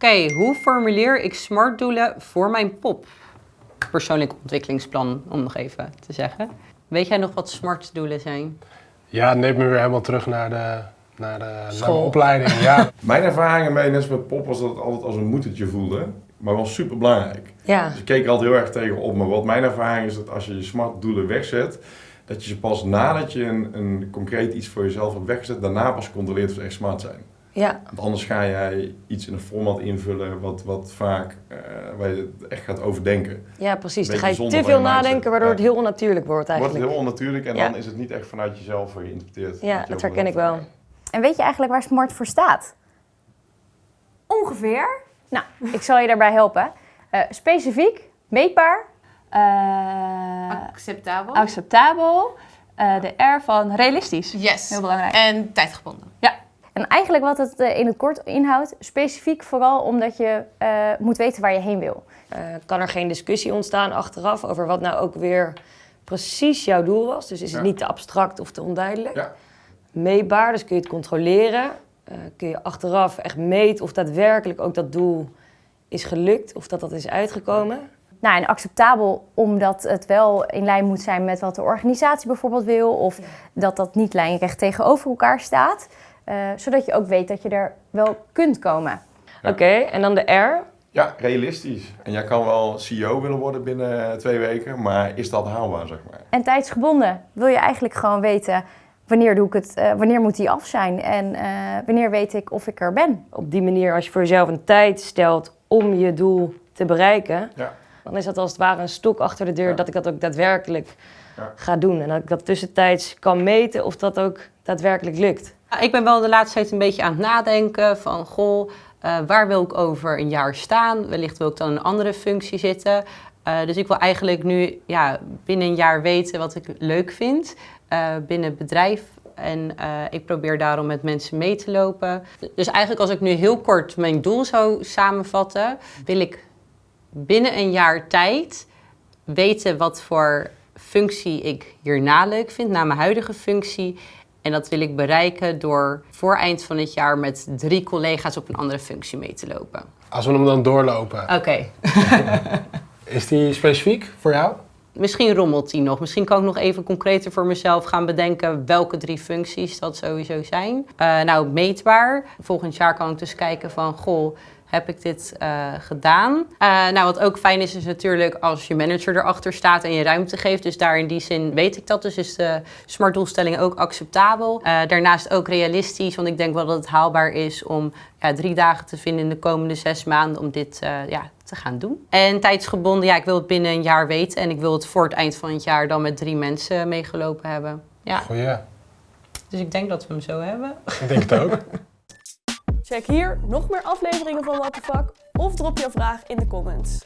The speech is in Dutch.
Oké, hoe formuleer ik smart doelen voor mijn pop? Persoonlijk ontwikkelingsplan, om nog even te zeggen. Weet jij nog wat smart doelen zijn? Ja, het neemt me weer helemaal terug naar de, naar de, naar opleiding. Ja. Mijn ervaring mee, net als met pop, was dat het altijd als een moedertje voelde. Maar wel super belangrijk. Ja. Dus ik keek er altijd heel erg tegen op. Maar wat mijn ervaring is dat als je je smart doelen wegzet, dat je ze pas nadat je een, een concreet iets voor jezelf hebt weggezet, daarna pas controleert of ze echt smart zijn. Ja. Want anders ga jij iets in een format invullen wat, wat vaak, eh, waar je het echt gaat overdenken. ja, precies. Dan ga je te veel nadenken, waardoor Ja. het heel onnatuurlijk wordt Het wordt eigenlijk. heel onnatuurlijk en Ja. dan is het niet echt vanuit jezelf geïnterpreteerd. Ja, dat herken ik wel. En weet je eigenlijk waar SMART voor staat? Ongeveer. Nou, ik zal je daarbij helpen. Eh, specifiek, meetbaar, Eh, Acceptabel. acceptabel. Eh, de R van realistisch. yes. Heel belangrijk. En tijdgebonden. En eigenlijk wat het eh, in het kort inhoudt, specifiek vooral omdat je eh, moet weten waar je heen wil. Eh, kan er geen discussie ontstaan achteraf over wat nou ook weer precies jouw doel was? Dus is het Ja. niet te abstract of te onduidelijk? Ja. Meetbaar, dus kun je het controleren. Eh, kun je achteraf echt meten of daadwerkelijk ook dat doel is gelukt of dat dat is uitgekomen? Nou, en acceptabel omdat het wel in lijn moet zijn met wat de organisatie bijvoorbeeld wil. Of dat dat niet lijnrecht tegenover elkaar staat. Eh, zodat je ook weet dat je er wel kunt komen. Ja. Oké, en dan de R. Ja, realistisch. En jij kan wel CEO willen worden binnen twee weken, maar is dat haalbaar, zeg maar? En tijdsgebonden wil je eigenlijk gewoon weten wanneer, doe ik het, eh, wanneer moet die af zijn en eh, wanneer weet ik of ik er ben. Op die manier, als je voor jezelf een tijd stelt om je doel te bereiken, Ja. dan is dat als het ware een stok achter de deur Ja. dat ik dat ook daadwerkelijk Ja. ga doen. En dat ik dat tussentijds kan meten of dat ook daadwerkelijk lukt. Ik ben wel de laatste tijd een beetje aan het nadenken van, goh, eh, waar wil ik over een jaar staan? Wellicht wil ik dan in een andere functie zitten. Eh, dus ik wil eigenlijk nu ja, binnen een jaar weten wat ik leuk vind eh, binnen het bedrijf. En eh, ik probeer daarom met mensen mee te lopen. Dus eigenlijk als ik nu heel kort mijn doel zou samenvatten, wil ik binnen een jaar tijd weten wat voor functie ik hierna leuk vind, na mijn huidige functie. En dat wil ik bereiken door voor eind van het jaar met drie collega's op een andere functie mee te lopen. Als we hem dan doorlopen, Oké, is die specifiek voor jou? Misschien rommelt die nog. Misschien kan ik nog even concreter voor mezelf gaan bedenken welke drie functies dat sowieso zijn. Eh, nou, meetbaar. Volgend jaar kan ik dus kijken van, goh, heb ik dit eh, gedaan? Eh, nou, wat ook fijn is, is natuurlijk als je manager erachter staat en je ruimte geeft. Dus daar in die zin weet ik dat. Dus is de smart doelstelling ook acceptabel. Daarnaast ook realistisch, want ik denk wel dat het haalbaar is om ja, drie dagen te vinden in de komende zes maanden om dit ja, te gaan doen. En tijdsgebonden, ja, ik wil het binnen een jaar weten en ik wil het voor het eind van het jaar dan met drie mensen meegelopen hebben. Ja, Goeie. dus ik denk dat we hem zo hebben. Ik denk het ook. Check hier nog meer afleveringen van What the Fuck of drop jouw vraag in de comments.